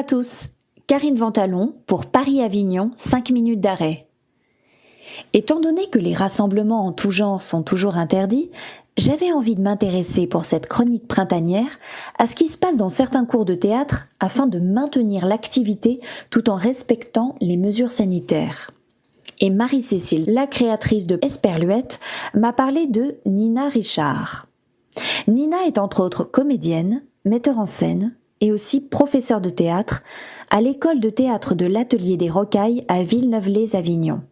À tous, Karine Ventalon pour Paris-Avignon, 5 minutes d'arrêt. Étant donné que les rassemblements en tout genre sont toujours interdits, j'avais envie de m'intéresser pour cette chronique printanière à ce qui se passe dans certains cours de théâtre afin de maintenir l'activité tout en respectant les mesures sanitaires. Et Marie-Cécile, la créatrice de Esperluette, m'a parlé de Nina Richard. Nina est entre autres comédienne, metteur en scène et aussi professeure de théâtre à l'école de théâtre de l'Atelier des Rocailles à Villeneuve-les-Avignon.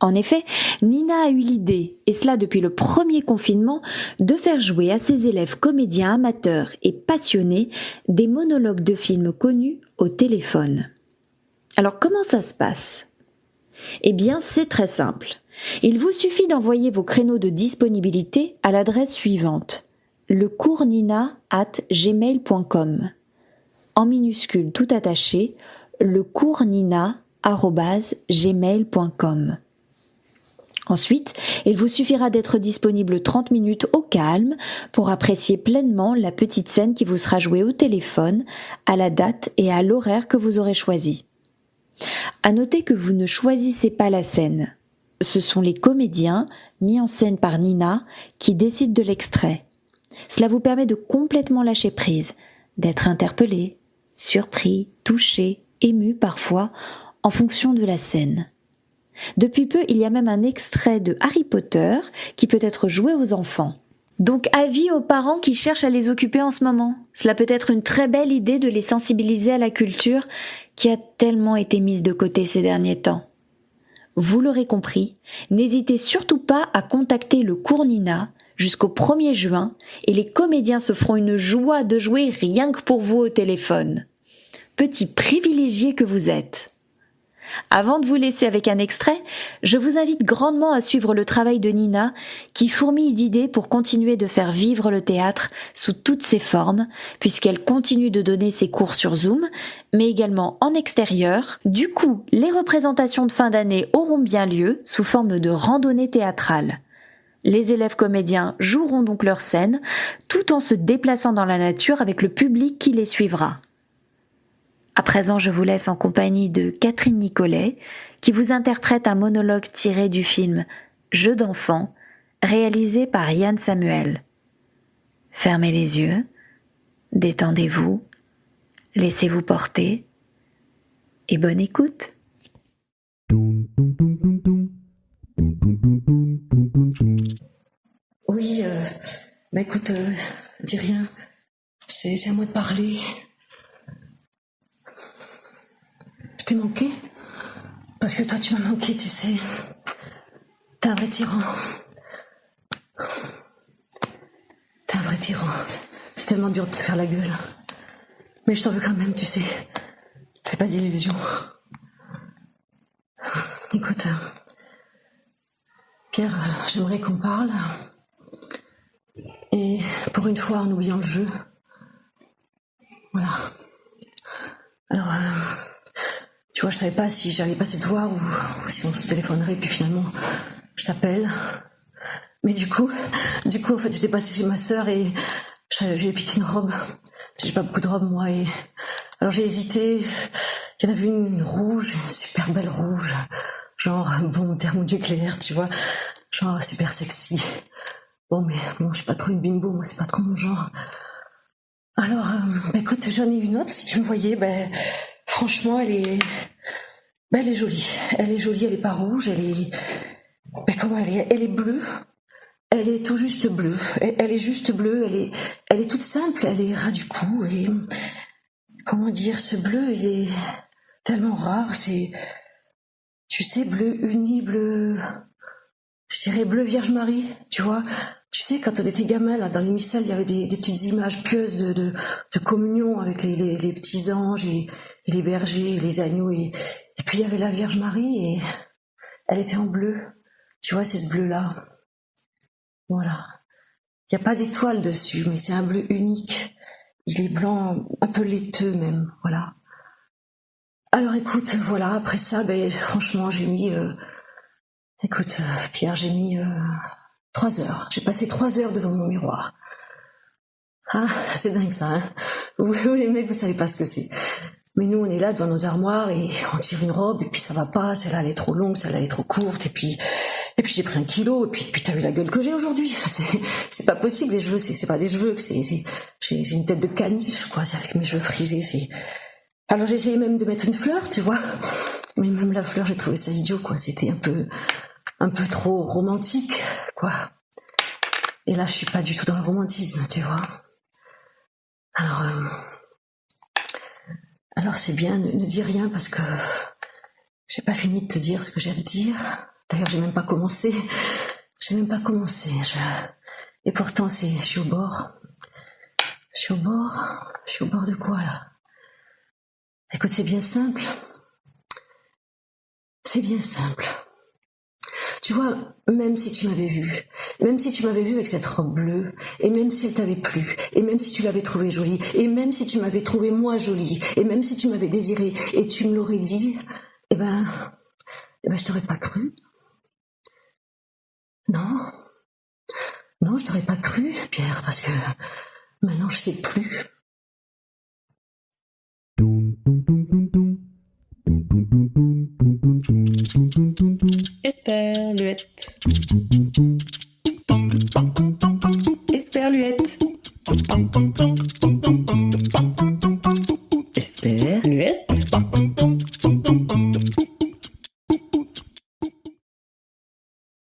En effet, Nina a eu l'idée, et cela depuis le premier confinement, de faire jouer à ses élèves comédiens amateurs et passionnés des monologues de films connus au téléphone. Alors comment ça se passe? Eh bien, c'est très simple. Il vous suffit d'envoyer vos créneaux de disponibilité à l'adresse suivante lecournina at gmail.com en minuscule tout attaché lecournina@gmail.com. Ensuite, il vous suffira d'être disponible 30 minutes au calme pour apprécier pleinement la petite scène qui vous sera jouée au téléphone, à la date et à l'horaire que vous aurez choisi. À noter que vous ne choisissez pas la scène. Ce sont les comédiens, mis en scène par Nina, qui décident de l'extrait. Cela vous permet de complètement lâcher prise, d'être interpellé, surpris, touché, ému parfois, en fonction de la scène. Depuis peu, il y a même un extrait de Harry Potter qui peut être joué aux enfants. Donc avis aux parents qui cherchent à les occuper en ce moment. Cela peut être une très belle idée de les sensibiliser à la culture qui a tellement été mise de côté ces derniers temps. Vous l'aurez compris, n'hésitez surtout pas à contacter le cours Nina jusqu'au 1er juin et les comédiens se feront une joie de jouer rien que pour vous au téléphone. Petit privilégié que vous êtes. Avant de vous laisser avec un extrait, je vous invite grandement à suivre le travail de Nina, qui fourmille d'idées pour continuer de faire vivre le théâtre sous toutes ses formes, puisqu'elle continue de donner ses cours sur Zoom, mais également en extérieur. Du coup, les représentations de fin d'année auront bien lieu sous forme de randonnée théâtrale. Les élèves comédiens joueront donc leur scène, tout en se déplaçant dans la nature avec le public qui les suivra. À présent, je vous laisse en compagnie de Catherine Nicolet, qui vous interprète un monologue tiré du film Jeux d'enfants, réalisé par Yann Samuel. Fermez les yeux, détendez-vous, laissez-vous porter, et bonne écoute. Oui, euh, bah écoute, euh, dis rien. C'est à moi de parler. T'ai manqué Parce que toi, tu m'as manqué, tu sais. T'es un vrai tyran. T'es un vrai tyran. C'est tellement dur de te faire la gueule. Mais je t'en veux quand même, tu sais. Fais pas d'illusions. Écoute, Pierre, j'aimerais qu'on parle. Et pour une fois, en oubliant le jeu. Voilà. Alors, euh, je savais pas si j'allais passer te voir ou, si on se téléphonerait, puis finalement, je t'appelle. Mais du coup, du coup, en fait, j'étais passée chez ma sœur et j'ai piqué une robe. J'ai pas beaucoup de robes, moi, et alors j'ai hésité. Il y en avait une, rouge, une super belle rouge, genre bon thermonucléaire, tu vois, genre super sexy. Bon, mais bon, je suis pas trop une bimbo, moi, c'est pas trop mon genre. Alors, euh, bah, écoute, j'en ai une autre, si tu me voyais, ben, franchement, elle est, ben, elle est jolie. Elle est jolie, elle est pas rouge, elle est, comment elle est, elle est bleue. Elle est tout juste bleue. Elle, est juste bleue. Elle est, elle est toute simple. Elle est ras du cou et comment dire, ce bleu, il est tellement rare. C'est, tu sais, bleu uni, bleu, je dirais bleu Vierge Marie. Tu vois, tu sais, quand on était gamin, là, dans les missels, il y avait des, petites images pieuses de, de, communion avec les, les, petits anges et, les bergers et les agneaux. Et, et puis il y avait la Vierge Marie et elle était en bleu. Tu vois, c'est ce bleu-là. Voilà. Il n'y a pas d'étoile dessus, mais c'est un bleu unique. Il est blanc, un peu laiteux même. Voilà. Alors écoute, voilà, après ça, ben, franchement, j'ai mis... Euh, écoute, euh, Pierre, j'ai mis... Euh, Trois heures. J'ai passé trois heures devant mon miroir. Ah, c'est dingue ça, hein vous, les mecs, vous savez pas ce que c'est. Mais nous, on est là devant nos armoires et on tire une robe et puis ça va pas, celle-là elle est trop longue, celle-là elle est trop courte et puis et puis j'ai pris un kilo et puis puis t'as vu la gueule que j'ai aujourd'hui. C'est pas possible les cheveux, c'est pas des cheveux que c'est j'ai une tête de caniche quoi, c'est avec mes cheveux frisés, c'est alors j'ai essayé même de mettre une fleur, tu vois. Mais même la fleur, j'ai trouvé ça idiot quoi, c'était un peu un peu trop romantique quoi. Et là, je suis pas du tout dans le romantisme, tu vois. Alors euh, alors c'est bien, ne, dis rien parce que j'ai pas fini de te dire ce que j'ai à te dire. D'ailleurs, j'ai même pas commencé. J'ai même pas commencé. Et pourtant, je suis au bord. Je suis au bord. Je suis au bord de quoi là? Écoute, c'est bien simple. C'est bien simple. Tu vois, même si tu m'avais vu, même si tu m'avais vu avec cette robe bleue, et même si elle t'avait plu, et même si tu l'avais trouvée jolie, et même si tu m'avais trouvée moi jolie, et même si tu m'avais désiré, et tu me l'aurais dit, eh ben, eh ben, je t'aurais pas cru. Non. Non, je t'aurais pas cru, Pierre, parce que maintenant je sais plus. Esperluette.